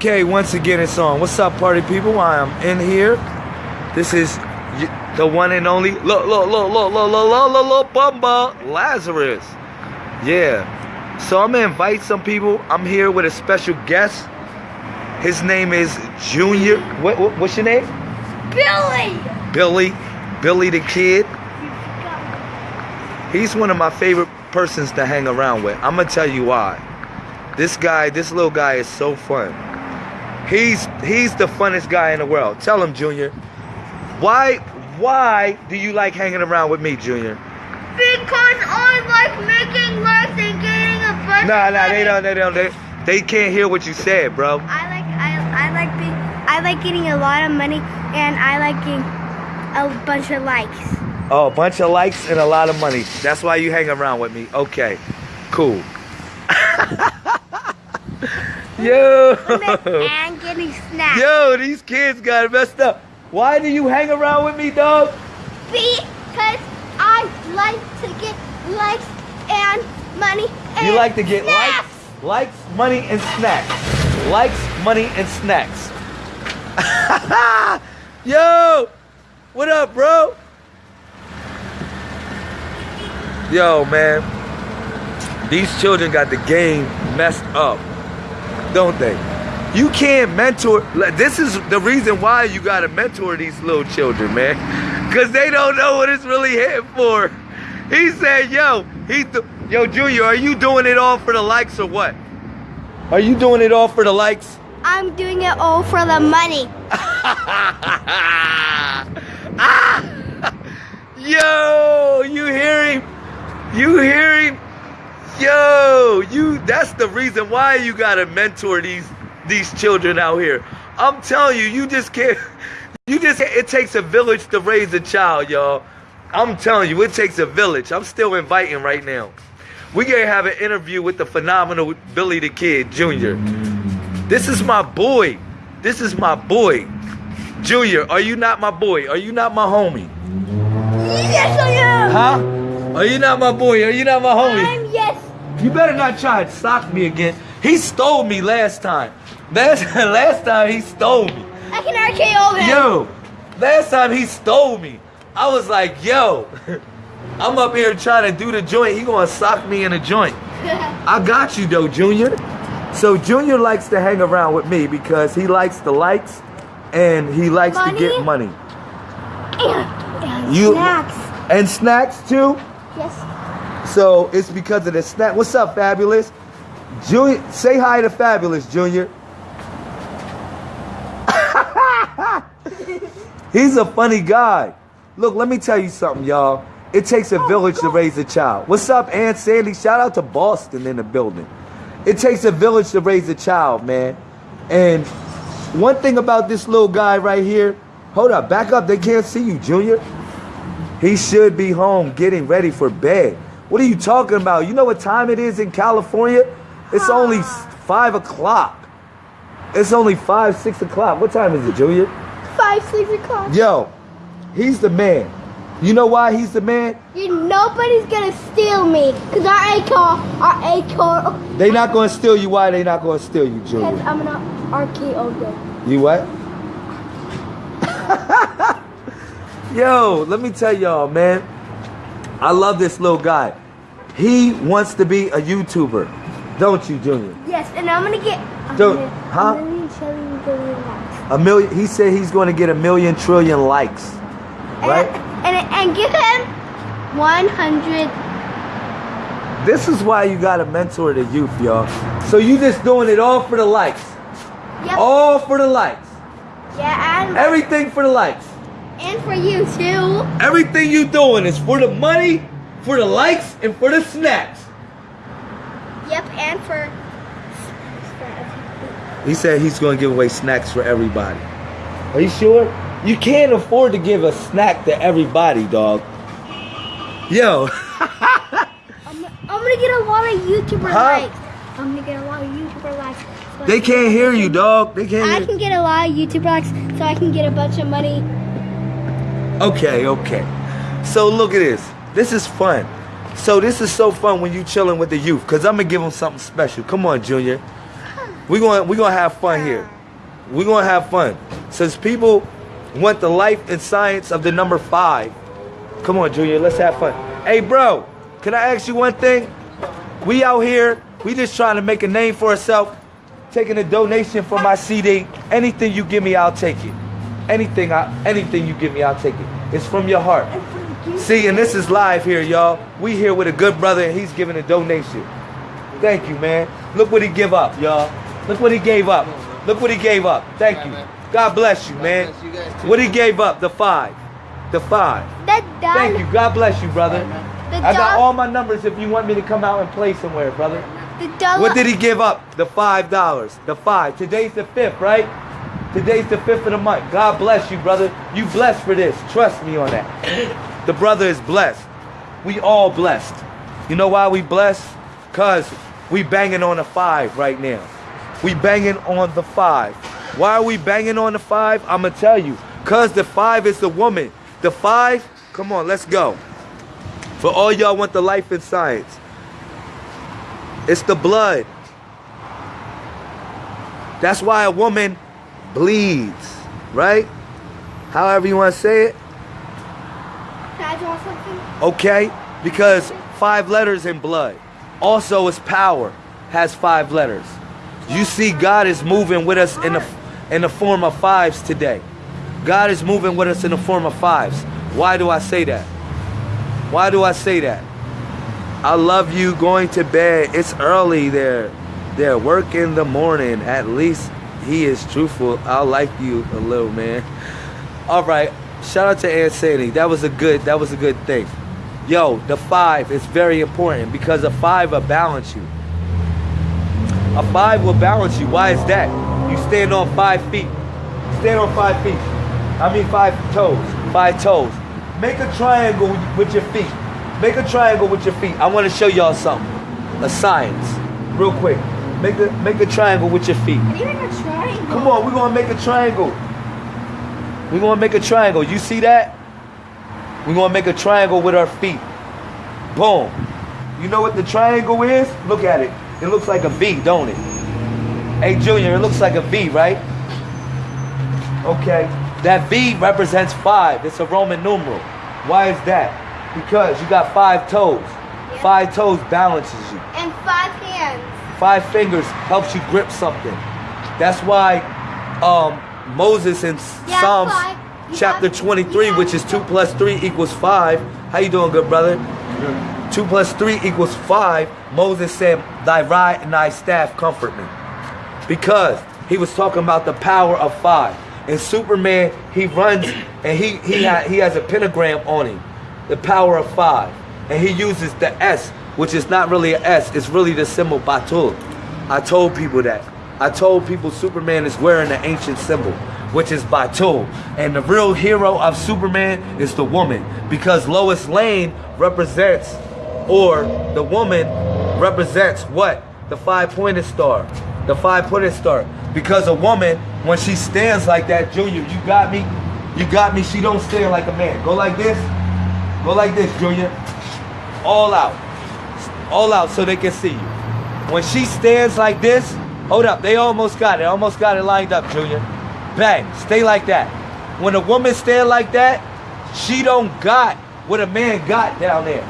Okay, once again it's on. What's up, party people? I am in here. This is the one and only look, look, look, look, look, look, look, look, look, Bumba Lazarus. Yeah. So I'm gonna invite some people. I'm here with a special guest. His name is Junior. What, what what's your name? Billy! Billy. Billy the Kid. He's one of my favorite persons to hang around with. I'm gonna tell you why. This guy, this little guy is so fun. He's he's the funnest guy in the world. Tell him, Junior. Why why do you like hanging around with me, Junior? Because I like making lights and getting a bunch Nah, of nah, they don't, they don't, they, they can't hear what you said, bro. I like I I like being I like getting a lot of money and I like getting a bunch of likes. Oh, a bunch of likes and a lot of money. That's why you hang around with me. Okay, cool. Yo, and getting snacks. yo, these kids got messed up. Why do you hang around with me, dog? Because I like to get likes and money. And You like to get snacks. likes, likes, money, and snacks. Likes, money, and snacks. Yo, what up, bro? Yo, man, these children got the game messed up, don't they? You can't mentor. This is the reason why you gotta mentor these little children, man, because they don't know what it's really hitting for. He said, "Yo, he, th- yo, Junior, are you doing it all for the likes or what? Are you doing it all for the likes?" I'm doing it all for the money. ah! Yo, you hear him? You hear him? Yo, you that's the reason why you gotta mentor these these children out here. I'm telling you, you just can't you just it takes a village to raise a child, y'all. I'm telling you, it takes a village. I'm still inviting right now. We gonna have an interview with the phenomenal Billy the Kid Jr. This is my boy. This is my boy. Junior, are you not my boy? Are you not my homie? Yes, I am. Huh? Are you not my boy? Are you not my homie? I'm yes. You better not try to sock me again. He stole me last time. Last, last time he stole me. I can RKO him. Yo, last time he stole me. I was like, yo, I'm up here trying to do the joint. He gonna sock me in the joint. I got you though, Junior. So Junior likes to hang around with me because he likes the likes and he likes to get money. and, and You- snacks. And snacks too. Yes. So it's because of the snap. What's up, Fabulous? Junior, say hi to Fabulous, Junior. He's a funny guy. Look, let me tell you something, y'all. It takes a oh, village to raise a child. What's up, Aunt Sandy? Shout out to Boston in the building. It takes a village to raise a child, man. And one thing about this little guy right here, hold up, back up. They can't see you, Junior. He should be home getting ready for bed. What are you talking about? You know what time it is in California? It's only five o'clock. It's only five, six o'clock. What time is it, Junior? Five, six o'clock. Yo, he's the man. You know why he's the man? You, nobody's gonna steal me. Cause our A car, our A car, They not gonna steal you. Why they not gonna steal you, cause I'm RKO them. You what? Yo, let me tell y'all, man. I love this little guy. He wants to be a YouTuber, don't you, Junior? Yes, and I'm gonna get a million, huh? a million trillion billion likes. A million. He said he's going to get a million trillion likes, right? And, and, and give him 100. This is why you got to mentor the youth, y'all. So you just doing it all for the likes, Yep. all for the likes, Yeah, and, everything for the likes. And for you too. Everything you doing is for the money, for the likes, and for the snacks. Yep, and for. He said he's going to give away snacks for everybody. Are you sure? You can't afford to give a snack to everybody, dog. Yo, I'm, I'm gonna get a lot of YouTuber Huh? likes. I'm gonna get a lot of YouTuber likes. So they can- can't hear you, dog. They can't I hear can get a lot of YouTuber likes, so I can get a bunch of money. Okay, okay. So look at this. This is fun. So this is so fun when you chilling with the youth, cause I'm gonna give them something special. Come on, Junior. We're going we gonna have fun here. We're gonna have fun. Since people want the life and science of the number five. Come on, Junior, let's have fun. Hey bro, can I ask you one thing? We out here, we just trying to make a name for ourselves. Taking a donation for my CD. Anything you give me, I'll take it. Anything I anything you give me, I'll take it. It's from your heart. See, and this is live here, y'all. We here with a good brother, and he's giving a donation. Thank you, man. Look what he give up, y'all. Look what he gave up. Look what he gave up. Thank you. God bless you, man. bless you guys too. What he gave up? The five. The five. Thank you. God bless you, brother. I got all my numbers if you want me to come out and play somewhere, brother. What did he give up? The five dollars. The five. Today's the fifth, right? Today's the fifth of the month. God bless you, brother. You blessed for this. Trust me on that. The brother is blessed. We all blessed. You know why we blessed? Cause we banging on the five right now. We banging on the five. Why are we banging on the five? I'ma tell you. Cause the five is the woman. The five, come on, let's go. For all y'all want the life and science. It's the blood. That's why a woman bleeds, right? However you want to say it. Can I draw something? Okay? Because five letters in blood. Also, its power has five letters. You see, God is moving with us in the in the form of fives today. God is moving with us in the form of fives. Why do I say that? Why do I say that? I love you going to bed. It's early there. There, work in the morning. At least he is truthful. I like you a little, man. All right. Shout out to Aunt Sandy. That was a good. That was a good thing. Yo, the five is very important because a five will balance you. A five will balance you. Why is that? You stand on five feet. Stand on five feet. I mean five toes. Five toes. Make a triangle with your feet. Make a triangle with your feet. I want to show y'all something. A science. Real quick. Make a make a triangle with your feet. How do you make a triangle? Come on, we're gonna make a triangle. We're gonna make a triangle. You see that? We're gonna make a triangle with our feet. Boom. You know what the triangle is? Look at it. It looks like a V, don't it? Hey Junior, it looks like a V, right? Okay. That V represents five. It's a Roman numeral. Why is that? Because you got five toes. Five toes balances you. And five hands. Five fingers helps you grip something. That's why um, Moses in Yeah, Psalms chapter 23, you which is 2 plus 3 equals 5. How you doing, good brother? 2 plus 3 equals 5. Moses said, thy rod and thy staff comfort me. Because he was talking about the power of 5. And Superman, he runs and he, he, ha- he has a pentagram on him. The power of 5. And he uses the S, which is not really an S. It's really the symbol Batul. I told people that. I told people Superman is wearing the ancient symbol, which is Batul. And the real hero of Superman is the woman. Because Lois Lane represents, or the woman represents what? The five pointed star. The five pointed star. Because a woman, when she stands like that, Junior, you got me? You got me? She don't stand like a man. Go like this. Go like this, Junior. All out. All out so they can see you. When she stands like this, hold up, they almost got it. Almost got it lined up, Junior. Bang, stay like that. When a woman stand like that, she don't got what a man got down there.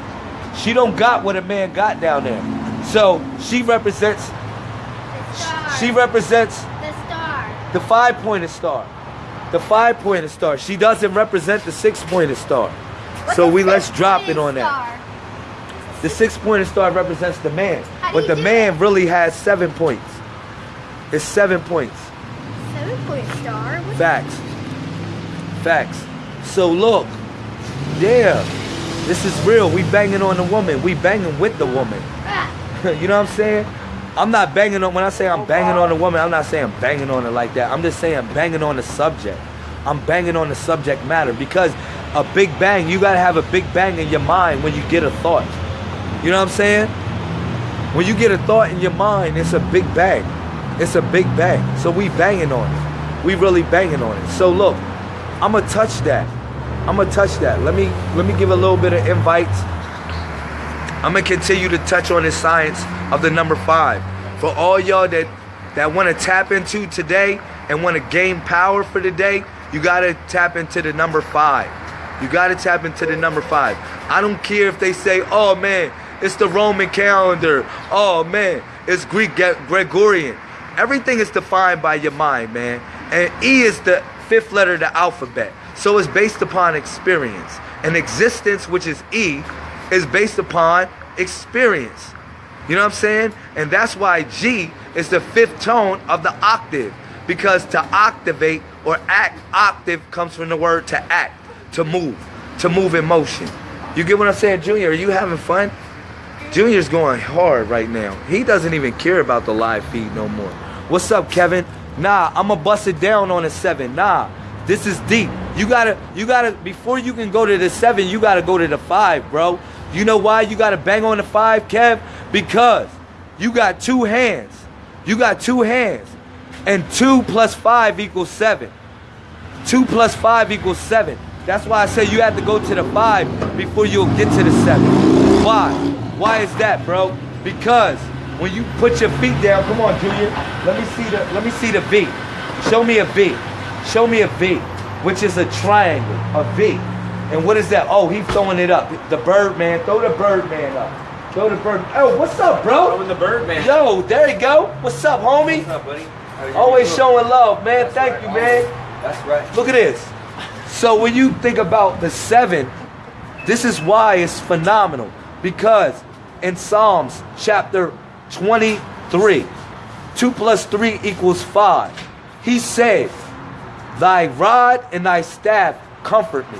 She don't got what a man got down there. So she represents The star. she represents the star. the five pointed star. The five pointed star. She doesn't represent the six pointed star. What's So we let's drop it on that. The six pointed star represents the man. But the man really has seven points. It's seven points. Seven point star. What's Facts. Facts. So look, yeah, this is real. We banging on the woman. We banging with the woman. Ah, you know what I'm saying? I'm not banging on when I say I'm banging on a woman, I'm not saying banging on it like that. I'm just saying banging on the subject. I'm banging on the subject matter because a big bang, you gotta have a big bang in your mind when you get a thought. You know what I'm saying? When you get a thought in your mind, it's a big bang. It's a big bang. So we banging on it. We really banging on it. So look, I'ma touch that. I'ma touch that. Let me let me give a little bit of invites. I'm gonna continue to touch on the science of the number five. For all y'all that that want to tap into today and want to gain power for the day, you got to tap into the number five. You got to tap into the number five. I don't care if they say, oh man, it's the Roman calendar. Oh man, it's Greek Gregorian. Everything is defined by your mind, man. And E is the fifth letter of the alphabet. So it's based upon experience. And existence, which is E, is based upon experience. You know what I'm saying? And that's why G is the fifth tone of the octave. Because to activate or act, octave comes from the word to act, to move, to move in motion. You get what I'm saying, Junior? Are you having fun? Junior's going hard right now. He doesn't even care about the live feed no more. What's up, Kevin? Nah, I'ma bust it down on a seven. Nah, this is deep. You gotta, you gotta, before you can go to the seven, you gotta go to the five, bro. You know why you gotta bang on the five, Kev? Because you got two hands. You got two hands. And two plus five equals seven. Two plus five equals seven. That's why I say you have to go to the five before you'll get to the seven. Why? Why is that, bro? Because when you put your feet down, come on, Junior. Let me see the let me see the V. Show me a V. Show me a V, which is a triangle, a V. And what is that? Oh, he's throwing it up. The Birdman. Throw the Birdman up. Throw the bird. Oh, what's up, bro? Throwing the Birdman. Yo, there you go. What's up, homie? What's up, buddy? Always showing love, man. That's Thank right. you, man. That's right. Look at this. So when you think about the seven, this is why it's phenomenal. Because in Psalms chapter 23, 2 plus 3 equals 5, he said, Thy rod and thy staff comfort me.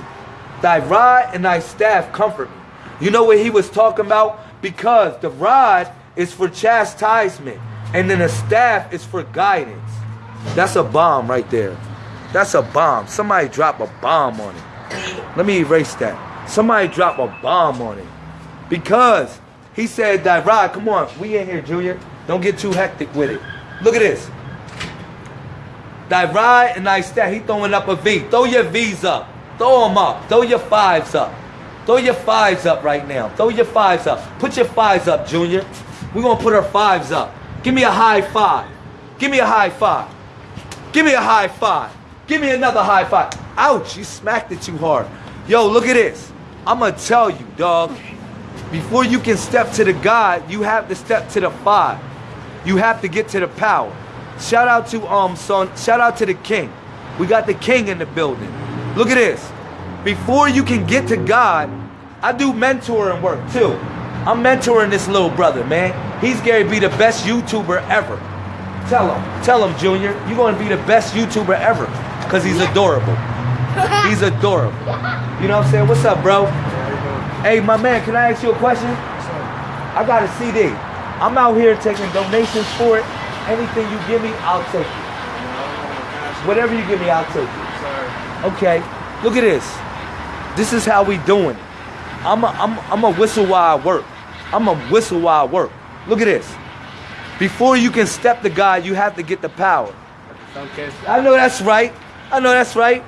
Thy rod and thy staff comfort me. You know what he was talking about? Because the rod is for chastisement, and then the staff is for guidance. That's a bomb right there. That's a bomb. Somebody drop a bomb on it. Let me erase that. Somebody drop a bomb on it. Because he said that rod, come on, we in here, Junior. Don't get too hectic with it. Look at this. Thy rod and thy staff. He throwing up a V. Throw your V's up. Throw them up. Throw your fives up. Throw your fives up right now. Throw your fives up. Put your fives up, Junior. We're gonna put our fives up. Give me a high five. Give me a high five. Give me a high five. Give me another high five. Ouch, you smacked it too hard. Yo, look at this. I'm gonna tell you, dog. Before you can step to the God, you have to step to the five. You have to get to the power. Shout out to um son, shout out to the king. We got the king in the building. Look at this. Before you can get to God, I do mentoring work too. I'm mentoring this little brother, man. He's Gary be the best YouTuber ever. Tell him, tell him, Junior, you're gonna be the best YouTuber ever. Cause he's adorable. He's adorable. You know what I'm saying? What's up, bro? Hey, my man, can I ask you a question? I got a CD. I'm out here taking donations for it. Anything you give me, I'll take it. Oh, Whatever you give me, I'll take it. Okay, look at this. This is how we doing it. I'm a, I'm, I'm a whistle while I work. I'm a whistle while I work. Look at this. Before you can step to God, you have to get the power. I know that's right. I know that's right.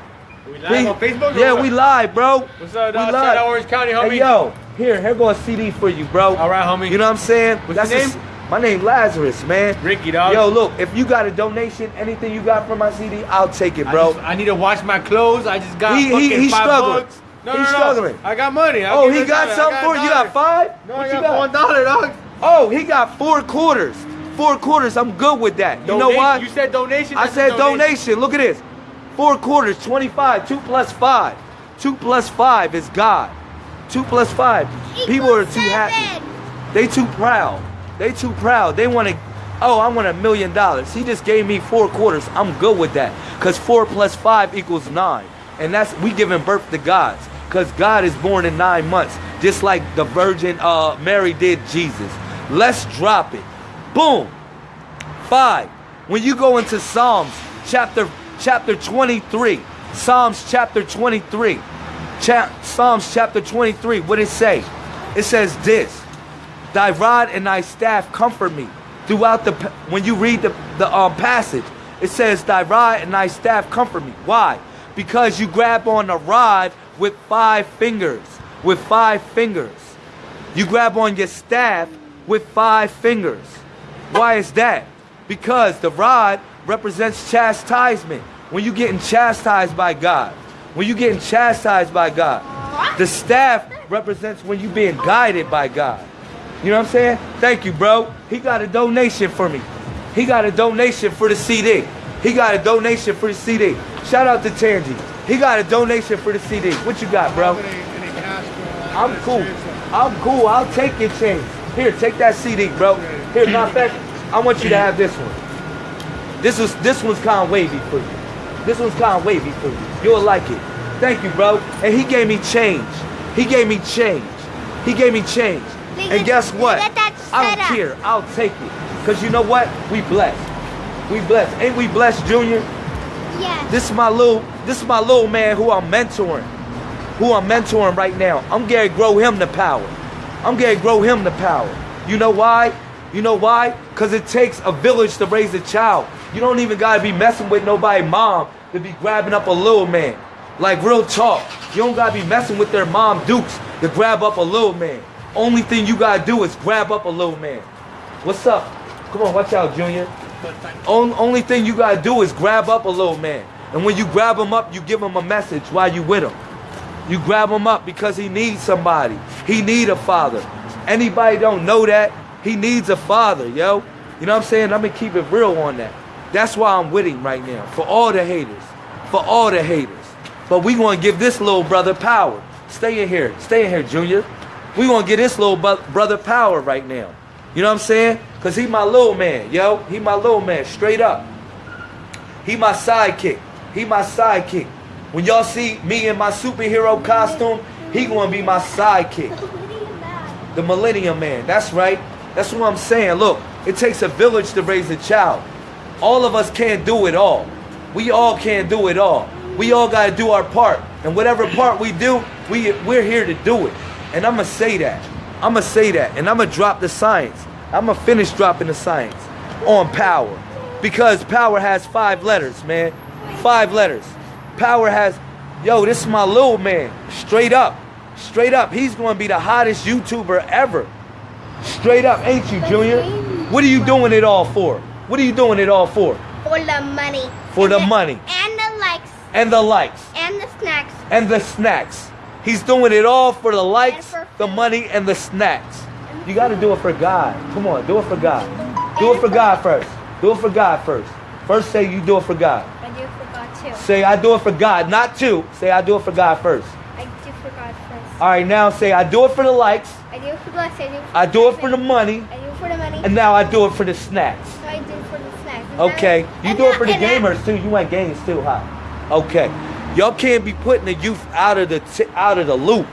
We live on Facebook? Yeah, we live, bro. What's up, We live. Out Orange County, homie. Hey, yo, here, here go a CD for you, bro. All right, homie. You know what I'm saying? What's your a s- my name Lazarus, man. Ricky, dog. Yo, look, if you got a donation, anything you got from my CD, I'll take it, I, bro. just- I need to wash my clothes. I just got He- he- fucking he's five struggling. bucks. No, He's no, no. struggling. I got money. I'll oh, he got you. something I for you. You got five? No, what I you got, got? one dollar, dog. Oh, he got four quarters. Four quarters. I'm good with that. You know why? You said donation. I that's a said donation. Look at this. Four quarters, 25. Two plus five. Two plus five is God. Two plus five. People are too happy. They too proud. They too proud. They want to, oh, I want a million dollars. He just gave me four quarters. I'm good with that. Because four plus five equals nine. And that's, we giving birth to gods. Because God is born in nine months. Just like the Virgin uh, Mary did Jesus. Let's drop it. Boom. Five. When you go into Psalms chapter chapter 23, Psalms chapter 23, cha- Psalms chapter 23, what it say? It says this: Thy rod and thy staff comfort me. Throughout the when you read the the um, passage, it says, Thy rod and thy staff comfort me. Why? Because you grab on the rod with five fingers. With five fingers. You grab on your staff with five fingers. Why is that? Because the rod represents chastisement. When you're getting chastised by God. When you're getting chastised by God. The staff represents when you're being guided by God. You know what I'm saying? Thank you, bro. He got a donation for me. He got a donation for the CD. He got a donation for the CD. Shout out to Tangy. He got a donation for the CD. What you got, bro? I'm cool. I'm cool. I'll take your change. Here, take that CD, bro. Here, matter of I want you to have this one. This was this one's kind of wavy for you. This one's kind of wavy for you. You'll like it. Thank you, bro. And he gave me change. He gave me change. He gave me change. And guess what? look at that I don't care. I'll take it. Cause you know what? We blessed. We blessed. Ain't we blessed, Junior? Yes. This is my little this is my little man who I'm mentoring. Who I'm mentoring right now. I'm gonna grow him the power. I'm gonna grow him the power. You know why? You know why? Cause it takes a village to raise a child. You don't even gotta be messing with nobody mom to be grabbing up a little man. Like real talk. You don't gotta be messing with their mom dukes to grab up a little man. Only thing you gotta do is grab up a little man. What's up? Come on, watch out, Junior. On, only thing you gotta do is grab up a little man. And when you grab him up, you give him a message while you with him. You grab him up because he needs somebody. He need a father. Anybody don't know that? He needs a father, yo. You know what I'm saying? I'm gonna keep it real on that. That's why I'm with him right now. For all the haters. For all the haters. But we gonna give this little brother power. Stay in here. Stay in here, Junior. We gonna give this little brother power right now. You know what I'm saying? Cause he my little man, yo. He my little man, straight up. He my sidekick. He my sidekick. When y'all see me in my superhero costume, he gonna be my sidekick. The Millennium Man. That's right. That's what I'm saying. Look, it takes a village to raise a child. All of us can't do it all. We all can't do it all. We all gotta do our part. And whatever part we do, we we're here to do it. And I'ma say that. I'ma say that. And I'ma drop the science. I'ma finish dropping the science on power. Because power has five letters, man. Five letters. Power has, yo, this is my little man. Straight up. Straight up. He's gonna be the hottest YouTuber ever. Straight up, ain't you, Junior? What are you doing it all for? What are you doing it all for? For the money. For And the money. And the likes. And the likes. And the snacks. And the snacks. He's doing it all for the likes, for the money, and the snacks. You gotta do it for God. Come on, do it for God. Do it for God first. Do it for God first. First say you do it for God. I do forgot too. Say I do it for God, not two. Say I do it for God first. I do forgot first. All right, now say I do it for the likes. I do it for bless. I do it for I do it for the money. I do it for the money. And now I do it for the snacks. Okay, you and do it for the gamers too. You want games too, huh? Okay, y'all can't be putting the youth out of the t- out of the loop.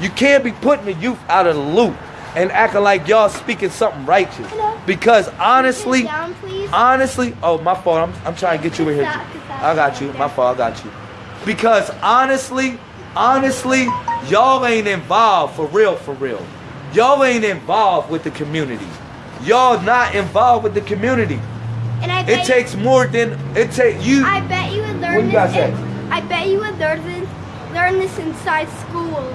You can't be putting the youth out of the loop and acting like y'all speaking something righteous. Hello? Because honestly, down, honestly, oh my fault. I'm, I'm trying to get you in here. I got you. My fault. I got you. Because honestly, honestly, y'all ain't involved for real, for real. Y'all ain't involved with the community. Y'all not involved with the community. It takes more than it takes you. I bet you would learn What you this. gotta say? I bet you would learn this, learn this inside school.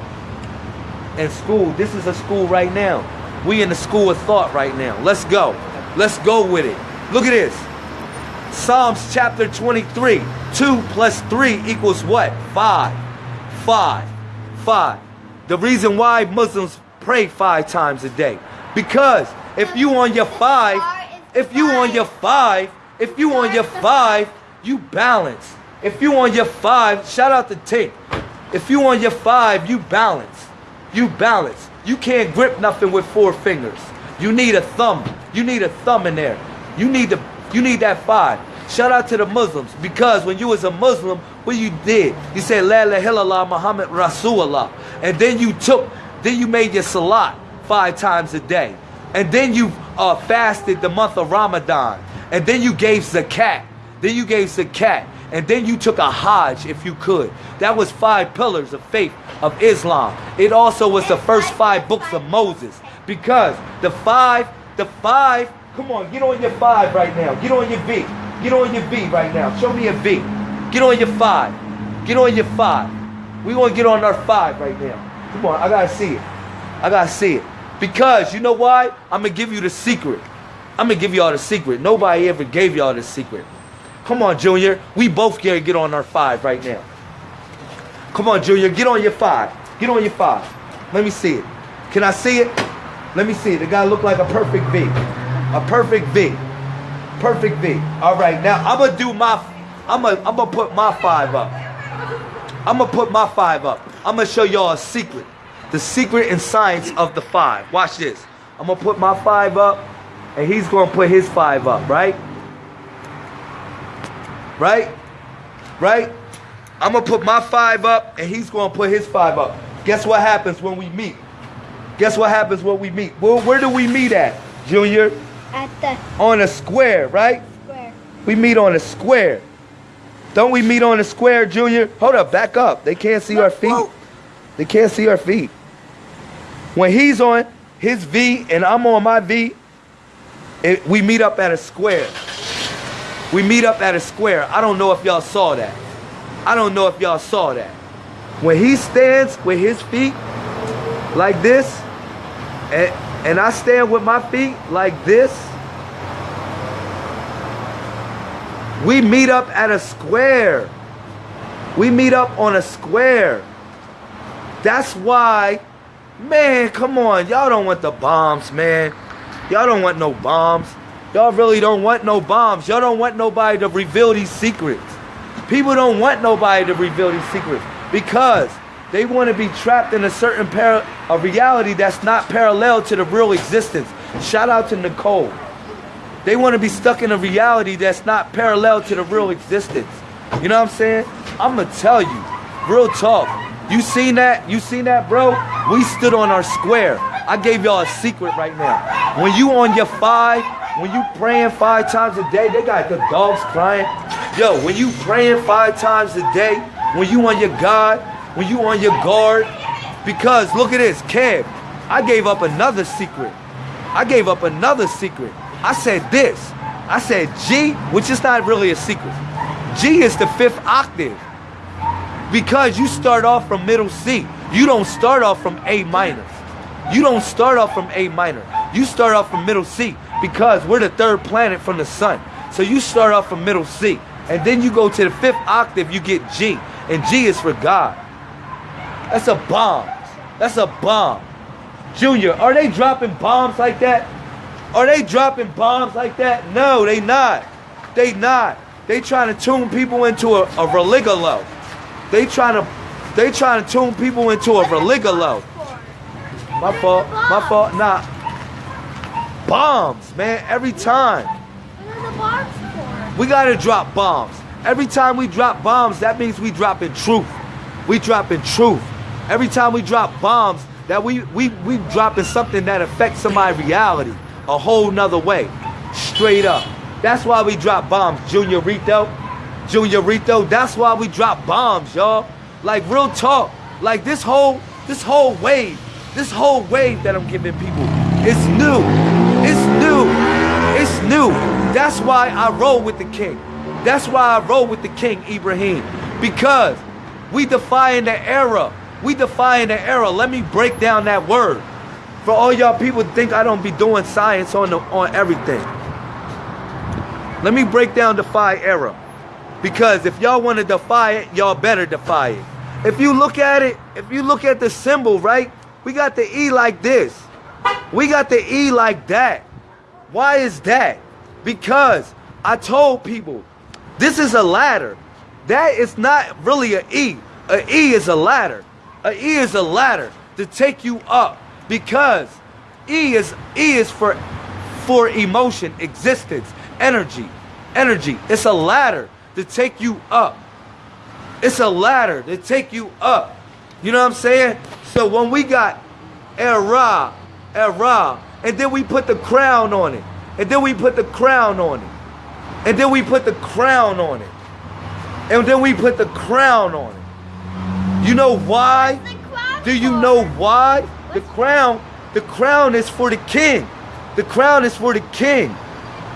in school. This is a school right now. We in the school of thought right now. Let's go. Let's go with it. Look at this. Psalms chapter 23. 2 plus 3 equals what? 5. 5. 5. The reason why Muslims pray five times a day. Because if you on your five, if you on your five, if you on your five, you balance. If you on your five, shout out to Tink. If you on your five, you balance. You balance. You can't grip nothing with four fingers. You need a thumb. You need a thumb in there. You need the you need that five. Shout out to the Muslims because when you was a Muslim, what you did, you said La ilaha Muhammad Rasulullah, and then you took, then you made your salat five times a day, and then you uh, fasted the month of Ramadan, and then you gave zakat, then you gave zakat, and then you took a hajj if you could. That was five pillars of faith of Islam. It also was the first five books of Moses because the five, the five, come on, get on your five right now. Get on your V. Get on your V right now. Show me a V. Get on your five. Get on your five. We want to get on our five right now. Come on, I gotta see it. I gotta see it. Because you know why? I'm gonna give you the secret. I'm gonna give y'all the secret. Nobody ever gave y'all the secret. Come on, Junior. We both gotta get on our five right now. Come on, Junior. Get on your five. Get on your five. Let me see it. Can I see it? Let me see it. The guy look like a perfect V. A perfect V. Perfect V. All right, now I'm gonna do my. I'm gonna. I'm gonna put my five up. I'm gonna put my five up. I'm gonna show y'all a secret. The secret and science of the five. Watch this. I'm gonna put my five up, and he's gonna put his five up, right? Right? Right? I'm gonna put my five up, and he's gonna put his five up. Guess what happens when we meet? Guess what happens when we meet? Well, where do we meet at, Junior? At the On a square, right? square. We meet on a square. Don't we meet on a square, Junior? Hold up, back up. They can't see our feet. They can't see our feet. When he's on his V and I'm on my V, it, we meet up at a square. We meet up at a square. I don't know if y'all saw that. I don't know if y'all saw that. When he stands with his feet like this, and, and I stand with my feet like this, we meet up at a square. We meet up on a square. That's why, man, come on. Y'all don't want the bombs, man. Y'all don't want no bombs. Y'all really don't want no bombs. Y'all don't want nobody to reveal these secrets. People don't want nobody to reveal these secrets because they want to be trapped in a certain par- a reality that's not parallel to the real existence. Shout out to Nicole. They want to be stuck in a reality that's not parallel to the real existence. You know what I'm saying? I'm gonna tell you, real talk. You seen that? You seen that, bro? We stood on our square. I gave y'all a secret right now. When you on your five, when you praying five times a day, they got the dogs crying. Yo, when you praying five times a day, when you on your God, when you on your guard, because look at this, Kev. I gave up another secret. I gave up another secret. I said this. I said G, which is not really a secret. G is the fifth octave. Because you start off from middle C. You don't start off from A minor. You don't start off from A minor. You start off from middle C because we're the third planet from the sun. So you start off from middle C. And then you go to the fifth octave, you get G. And G is for God. That's a bomb. That's a bomb. Junior, are they dropping bombs like that? Are they dropping bombs like that? No, they not. They not. They trying to tune people into a, a religalo. They trying to they trying to tune people into a religalo. My fault. My fault. Nah. Bombs, man. Every time. What are the bombs for? We gotta drop bombs. Every time we drop bombs, that means we dropping truth. We dropping truth. Every time we drop bombs, that we we we dropping something that affects somebody's reality a whole nother way. Straight up. That's why we drop bombs, Junior Rito. Junior Rito, that's why we drop bombs, y'all. Like real talk. Like this whole this whole wave, this whole wave that I'm giving people, it's new. It's new. It's new. That's why I roll with the king. That's why I roll with the king, Ibrahim. Because we defying the era. We defying the era. Let me break down that word. For all y'all people think I don't be doing science on the, on everything. Let me break down defy era. Because if y'all want to defy it, y'all better defy it. If you look at it, if you look at the symbol, right? We got the E like this. We got the E like that. Why is that? Because I told people this is a ladder. That is not really an E. A E is a ladder. A E is a ladder to take you up because E is E is for for emotion, existence, energy, energy. It's a ladder to take you up. It's a ladder to take you up. You know what I'm saying? So when we got era, era, and then we put the crown on it, and then we put the crown on it, and then we put the crown on it, and then we put the crown on it. You know why? Do you know why? The crown, the crown is for the king. The crown is for the king.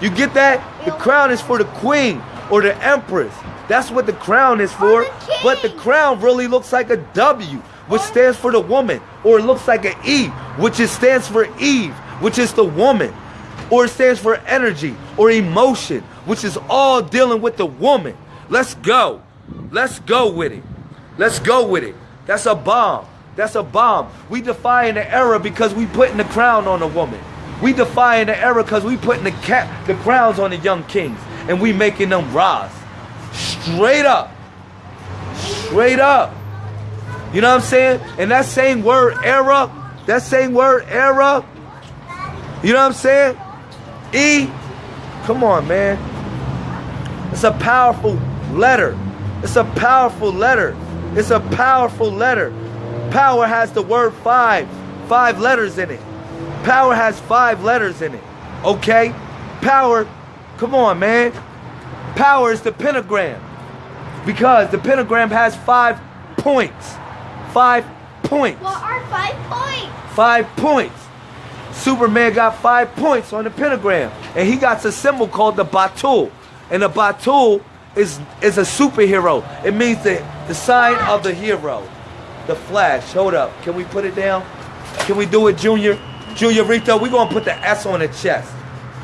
You get that? The crown is for the queen or the empress. That's what the crown is for. the. But the crown really looks like a W, which stands for the woman, or it looks like an E, which is stands for Eve, which is the woman. or it stands for energy or emotion, which is all dealing with the woman. Let's go. Let's go with it. Let's go with it. That's a bomb. That's a bomb. We defying the era because we putting the crown on a woman. We defying the era because we putting the cap, the crowns on the young kings, and we making them rise. Straight up. Straight up. You know what I'm saying? And that same word era, that same word era, you know what I'm saying? E, come on, man. It's a powerful letter. It's a powerful letter. It's a powerful letter. Power has the word five, five letters in it. Power has five letters in it. Okay? Power, come on, man. Power is the pentagram. Because the pentagram has five points. Five points. What are five points? Five points. Superman got five points on the pentagram. And he got a symbol called the Batul. And the Batul is, is a superhero. It means the, the sign of the hero. The Flash. Hold up. Can we put it down? Can we do it, Junior? Junior Rito, we're going to put the S on the chest.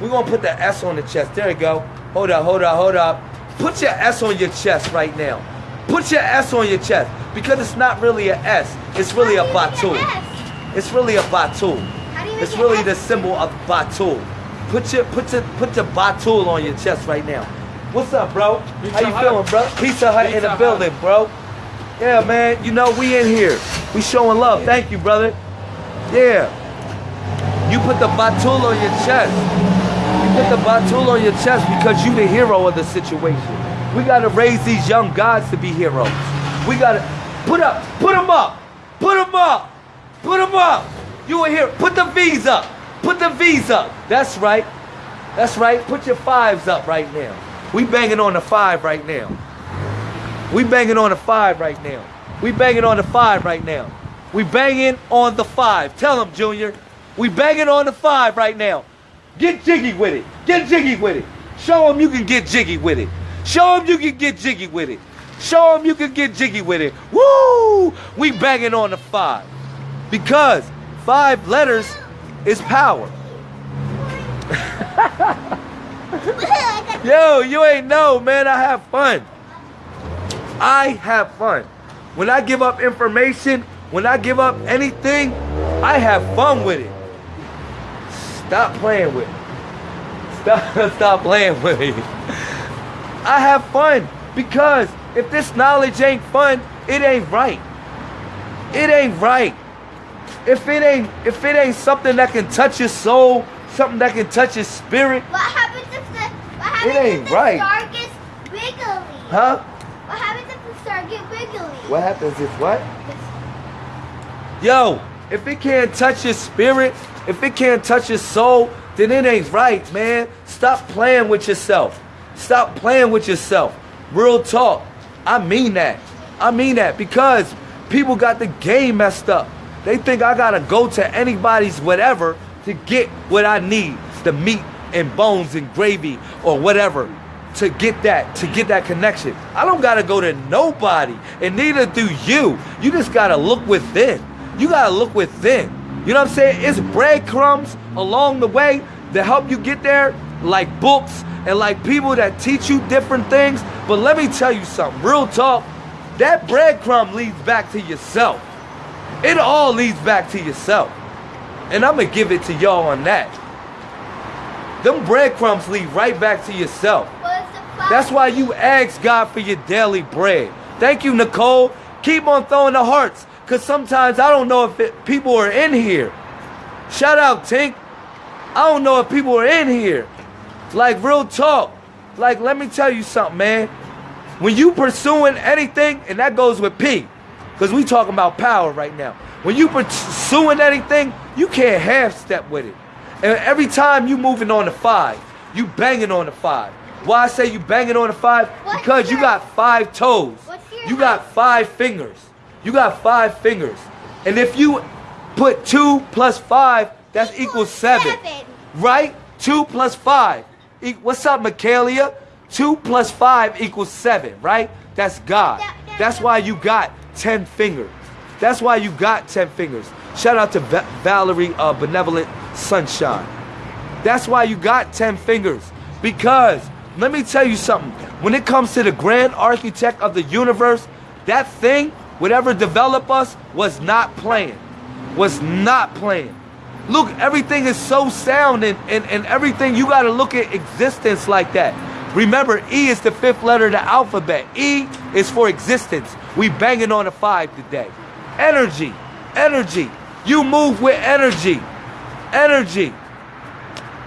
We're going to put the S on the chest. There you go. Hold up, hold up, hold up. Put your S on your chest right now. Put your S on your chest. Because it's not really a S. It's really a How do you make an Batul. It's really a Batul. How do you make It's really the symbol of Batu. Put your put your put your Batul on your chest right now. What's up, bro? Pizza How you Hut. feeling, bro? Pizza Hut in the building, bro. Yeah, man. You know we in here. We showing love. Thank you, brother. Yeah. You put the Batu on your chest. You put the Batu on your chest because you the hero of the situation. We gotta raise these young gods to be heroes. We gotta put up, put them up, put them up, put them up. You a here. Put the V's up. Put the V's up. That's right. That's right. Put your fives up right now. We banging on the five right now. We banging on the five right now. We banging on the five right now. We banging on the five. Tell them, Junior. We banging on the five right now. Get jiggy with it. Get jiggy with it. Show them you can get jiggy with it. Show them you can get jiggy with it. Show them you can get jiggy with it. Woo! We banging on the five. Because five letters is power. Yo, you ain't know, man. I have fun. I have fun. When I give up information, when I give up anything, I have fun with it. Stop playing with it. Stop, stop playing with me. I have fun because if this knowledge ain't fun, it ain't right. It ain't right. If it ain't if it ain't something that can touch your soul, something that can touch your spirit, What happens if the what happens ain't if the right. star gets wiggly? huh? What happens if the star gets wiggly? What happens if what? Yo, if it can't touch your spirit, if it can't touch your soul, then it ain't right, man. Stop playing with yourself. Stop playing with yourself. Real talk. I mean that. I mean that because people got the game messed up. They think I gotta go to anybody's whatever to get what I need the meat and bones and gravy or whatever to get that to get that connection. I don't gotta go to nobody, and neither do you. You just gotta look within. You gotta look within. You know what I'm saying? It's breadcrumbs along the way that help you get there, like books and like people that teach you different things. But let me tell you something, real talk. That breadcrumb leads back to yourself. It all leads back to yourself. And I'm gonna give it to y'all on that. Them breadcrumbs lead right back to yourself. That's why you ask God for your daily bread. Thank you, Nicole. Keep on throwing the hearts, because sometimes I don't know if it, people are in here. Shout out, Tink. I don't know if people are in here. Like, real talk. Like, let me tell you something, man. When you pursuing anything, and that goes with P, because we talking about power right now. When you pursuing anything, you can't half step with it. And every time you moving on the five, you banging on the five. Why I say you banging on the five? What's Because you got five toes. Your You got five fingers. You got five fingers. And if you put two plus five, that's Equals equals seven. seven. Right? Two plus five. E- What's up, Michaelia? Two plus five equals seven, right? That's God. That- that- That's why you got ten fingers. That's why you got ten fingers. Shout out to Va- Valerie uh, Benevolent Sunshine. That's why you got 10 fingers. Because, let me tell you something. When it comes to the grand architect of the universe, that thing, whatever developed us, was not playing. Was not playing. Look, everything is so sound and, and, and everything, you got to look at existence like that. Remember, E is the fifth letter of the alphabet. E is for existence. We banging on a five today. Energy, energy. You move with energy, energy.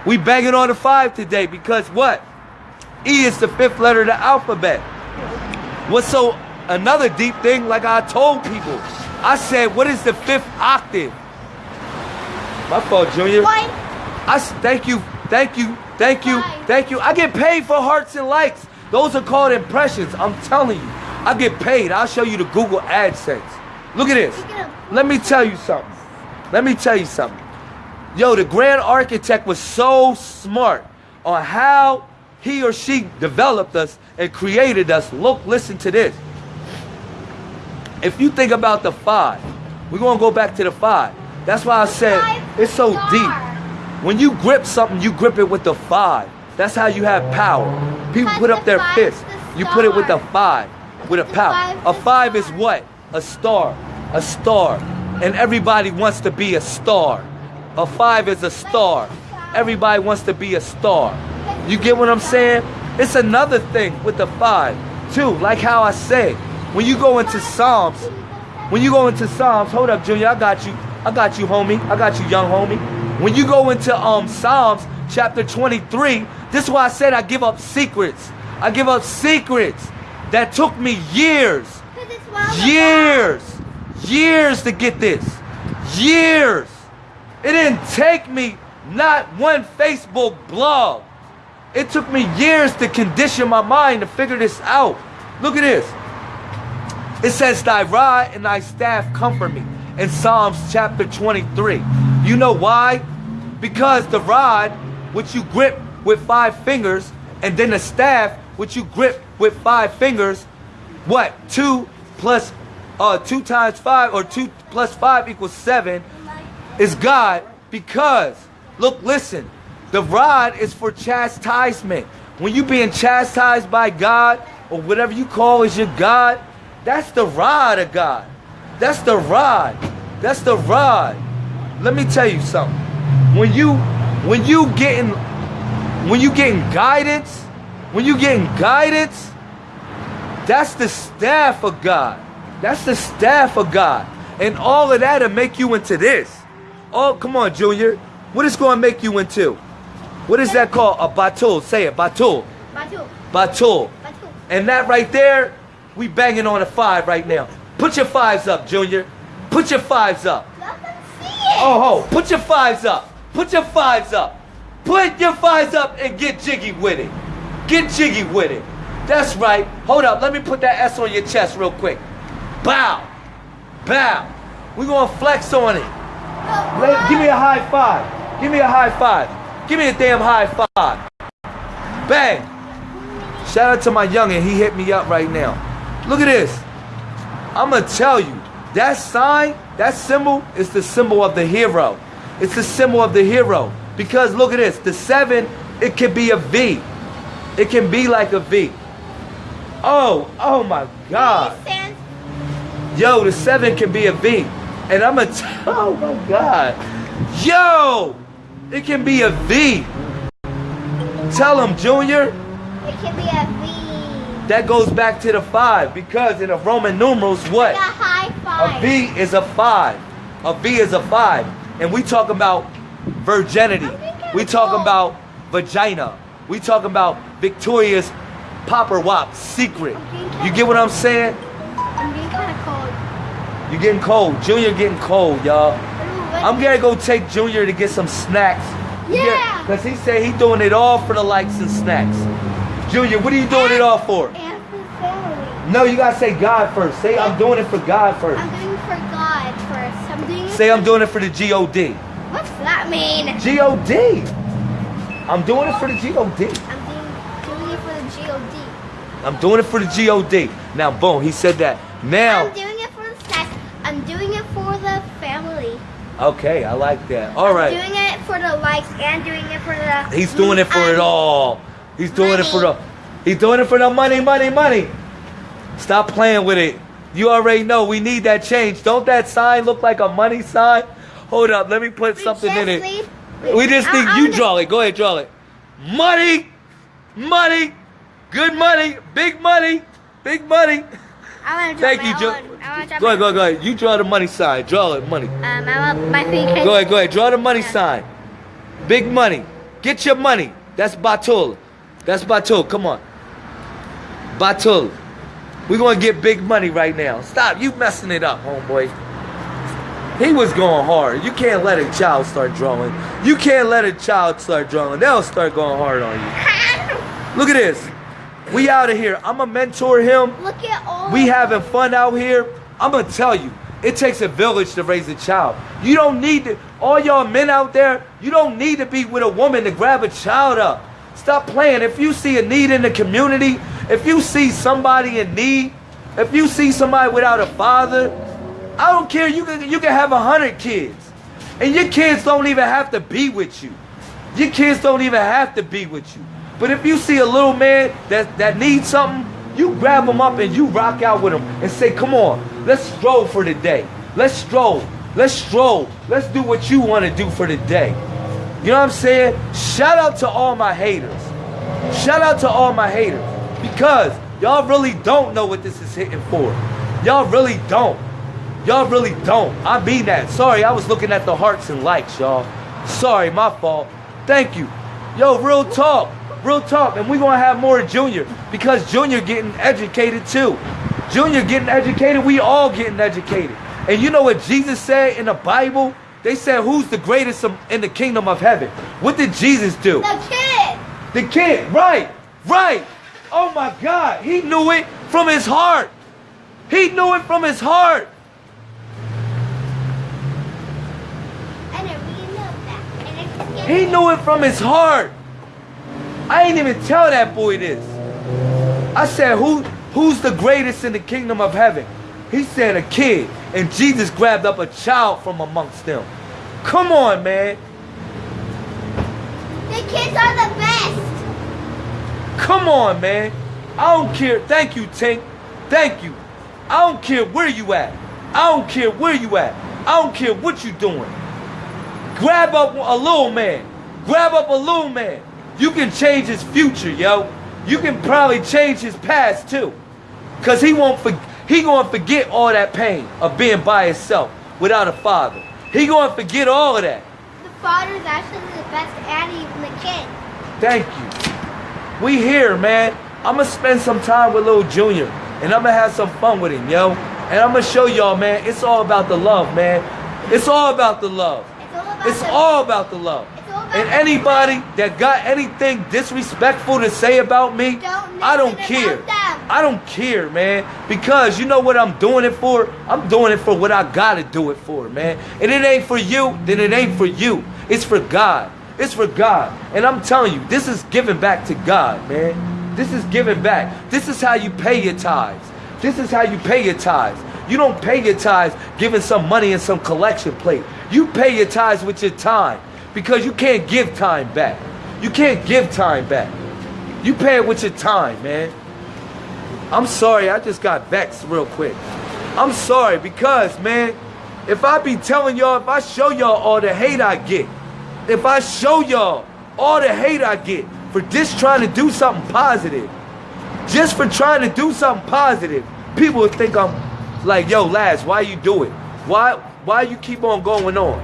We banging on a five today because what? E is the fifth letter of the alphabet. What's so another deep thing? Like I told people, I said, what is the fifth octave? My fault, Junior. One. I thank you, thank you, thank you, thank you. I get paid for hearts and likes. Those are called impressions. I'm telling you, I get paid. I'll show you the Google AdSense. Look at this. Look at 'em. Let me tell you something. Let me tell you something. Yo, the grand architect was so smart on how he or she developed us and created us. Look, listen to this. If you think about the five, we're gonna go back to the five. That's why I said it's so deep. When you grip something, you grip it with the five. That's how you have power. People put up the their fists. the You put it with the five, with a The power. five's A five is what? A star. A star. And everybody wants to be a star. A five is a star. Everybody wants to be a star. You get what I'm saying? It's another thing with the five, too. Like how I said, when you go into Psalms, when you go into Psalms, hold up, Junior, I got you. I got you, homie. I got you, young homie. When you go into um Psalms chapter 23, this is why I said I give up secrets. I give up secrets that took me years, 'Cause it's one of the years, years to get this. Years. It didn't take me not one Facebook blog. It took me years to condition my mind to figure this out. Look at this. It says, Thy rod and thy staff comfort me in Psalms chapter 23. You know why? Because the rod, which you grip with five fingers, and then the staff, which you grip with five fingers, what? Two plus, uh, two times five, or two plus five equals seven, is God. Because, look, listen, the rod is for chastisement. When you being chastised by God, or whatever you call is your God, that's the rod of God. That's the rod. That's the rod. Let me tell you something. When you when you getting when you getting guidance, when you getting guidance, that's the staff of God. That's the staff of God. And all of that'll make you into this. Oh, come on, Junior. What is going to make you into? What is that called? A batul. Say it, batul. Batu. Batul. Batu. And that right there, we banging on a five right now. Put your fives up, Junior. Put your fives up. Oh, ho, put your fives up. Put your fives up. Put your fives up and get jiggy with it. Get jiggy with it. That's right. Hold up. Let me put that S on your chest real quick. Bow. Bow. we going to flex on it. Let- give me a high five. Give me a high five. Give me a damn high five. Bang. Shout out to my youngin'. He hit me up right now. Look at this. I'm gonna tell you, that sign, that symbol is the symbol of the hero. It's the symbol of the hero. Because look at this, the seven, it can be a V. It can be like a V. Oh, oh my God. Yo, the seven can be a V. And I'm gonna oh my God. Yo, it can be a V. Tell him, Junior. It can be a V. That goes back to the five because in the Roman numerals, what? A high A five. V is a five. A V is a five. And we talk about virginity. We talk about vagina. We talk about Victoria's Popper Wop secret. You get what I'm saying? I'm being kind of cold. You're getting cold. Junior getting cold, y'all. I'm gonna go take Junior to get some snacks. Yeah. Because he said he doing it all for the likes and snacks. Junior, what are you doing it all for? And for family. No, you gotta say God first. Say I'm doing it for God first. I'm doing it for God first. I'm doing it. Say I'm doing it for the G-O-D. What's that mean? G-O-D. I'm doing it for the G-O-D. I'm doing, doing it for the G-O-D. I'm doing it for the G-O-D. Now, boom, he said that. Now, I'm doing it for the snacks. I'm doing it for the family. okay, I like that. All I'm right. doing it for the likes and doing it for the. He's doing it for it um, all. He's doing it for the. He's doing it for the money, money, money. Stop playing with it. You already know we need that change. Don't that sign look like a money sign? Hold up, let me put we something in it. need- We just need you draw it. Go ahead, draw it. Money, money, good money, big money, big money. I want to draw Thank my you, Joe. own. I want to draw Go ahead, go ahead, go ahead. You draw the money sign. Draw it, money. Um, I want my feet. Go ahead, go ahead. Draw the money sign. Big money. Get your money. That's Batul. That's Batul. Come on. Batul. We're gonna get big money right now. Stop. You messing it up, homeboy. He was going hard. You can't let a child start drawing. You can't let a child start drawing. They'll start going hard on you. Look at this. We out of here. I'ma mentor him. Look at all. We having fun out here. I'm gonna tell you, it takes a village to raise a child. You don't need to, all y'all men out there, you don't need to be with a woman to grab a child up. Stop playing. If you see a need in the community, if you see somebody in need, if you see somebody without a father, I don't care. You can you can have a hundred kids, and your kids don't even have to be with you. Your kids don't even have to be with you. But if you see a little man that, that needs something, you grab him up and you rock out with him and say, come on, let's stroll for the day. Let's stroll. Let's stroll. Let's do what you want to do for the day. You know what I'm saying? Shout out to all my haters. Shout out to all my haters. Because y'all really don't know what this is hitting for. Y'all really don't. Y'all really don't. I mean that. Sorry, I was looking at the hearts and likes, y'all. Sorry, my fault. Thank you. Yo, real talk. Real talk. And we're gonna have more Junior because Junior getting educated too. Junior getting educated, we all getting educated. And you know what Jesus said in the Bible? They said, Who's the greatest in the kingdom of heaven? What did Jesus do? The kid. The kid, right, right. Oh my God, he knew it from his heart. He knew it from his heart. And it really knows that. And it's just He knew it from his heart. I ain't even tell that boy this. I said, Who who's the greatest in the kingdom of heaven? He said a kid. And Jesus grabbed up a child from amongst them. Come on, man. The kids are the best. Come on, man. I don't care. Thank you, Tink. Thank you. I don't care where you at. I don't care where you at. I don't care what you doing. Grab up a little man. Grab up a little man. You can change his future, yo. You can probably change his past too. Cause he won't for, he gonna forget all that pain of being by himself without a father. He gonna forget all of that. The father's actually the best and even the kid. Thank you. We here, man. I'ma spend some time with little Junior, and I'ma have some fun with him, yo. And I'ma show y'all, man. It's all about the love, man. It's all about the love. It's all about the, all about the love. It's all about And anybody that got anything disrespectful to say about me, Don't I don't care. I don't care, man. Because you know what I'm doing it for? I'm doing it for what I gotta do it for, man. And it ain't for you, then it ain't for you. It's for God. It's for God. And I'm telling you, this is giving back to God, man. This is giving back. This is how you pay your tithes. This is how you pay your tithes. You don't pay your tithes giving some money in some collection plate. You pay your tithes with your time because you can't give time back. You can't give time back. You pay it with your time, man. I'm sorry, I just got vexed real quick. I'm sorry because, man, if I be telling y'all, if I show y'all all the hate I get, if I show y'all all the hate I get for just trying to do something positive, just for trying to do something positive, people would think I'm like, yo, Laz, why you do it? Why, why you keep on going on?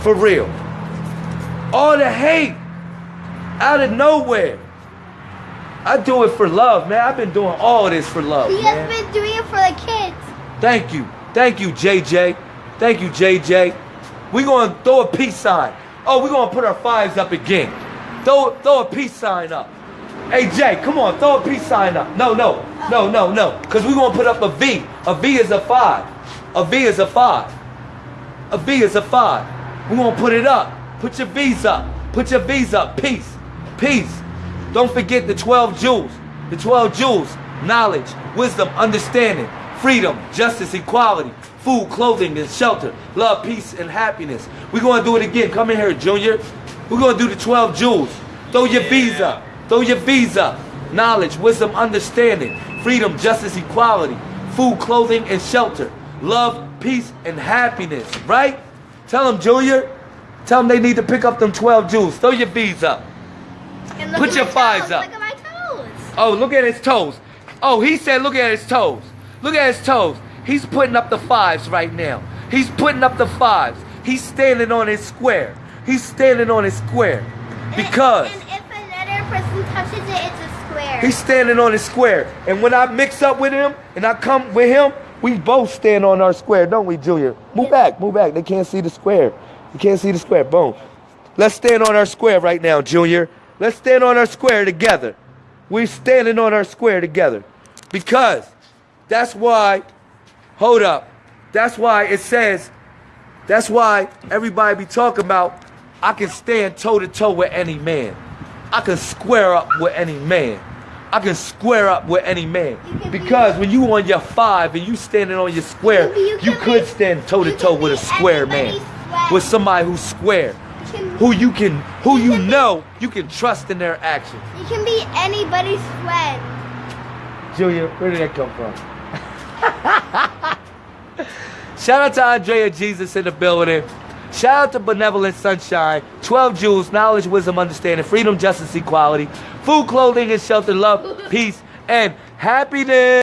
For real. All the hate out of nowhere. I do it for love, man. I've been doing all this for love, He man. has been doing it for the kids. Thank you. Thank you, JJ. Thank you, JJ. We going to throw a peace sign. Oh, we're going to put our fives up again. Throw, throw a peace sign up. Hey, Jay, come on, throw a peace sign up. No, no, no, no, no. Because we're going to put up a V. A V is a five. A V is a five. A V is a five. We're going to put it up. Put your V's up. Put your V's up. Peace. Peace. Don't forget the 12 jewels. The 12 jewels. Knowledge, wisdom, understanding, freedom, justice, equality, food, clothing, and shelter, love, peace, and happiness. We're going to do it again. Come in here, Junior. We're going to do the 12 jewels. Throw your visa. Throw your visa. Knowledge, wisdom, understanding, freedom, justice, equality, food, clothing, and shelter, love, peace, and happiness. Right? Tell them, Junior. Tell them they need to pick up them 12 jewels. Throw your visa. And Put your fives up. Look at my toes. Oh, look at his toes. Oh, he said, look at his toes. Look at his toes. He's putting up the fives right now. He's putting up the fives. He's standing on his square. He's standing on his square. Because And, and if another person touches it, it's a square. he's standing on his square. And when I mix up with him and I come with him, we both stand on our square, don't we, Junior? Move back, move back. They can't see the square. You can't see the square. Boom. Let's stand on our square right now, Junior. Let's stand on our square together. We're standing on our square together. Because that's why, hold up. That's why it says, that's why everybody be talking about, I can stand toe to toe with any man. I can square up with any man. I can square up with any man. Can be- Because when you on your five and you standing on your square, You- you you could be- stand toe to toe with a square man. With somebody who's square. You Who you can who You can be- know you can trust in their actions. you can be anybody's friend. Julia, where did that come from? Shout out to Andrea Jesus in the building. Shout out to Benevolent Sunshine. 12 jewels, knowledge, wisdom, understanding, freedom, justice, equality, food, clothing, and shelter, love, peace, and happiness.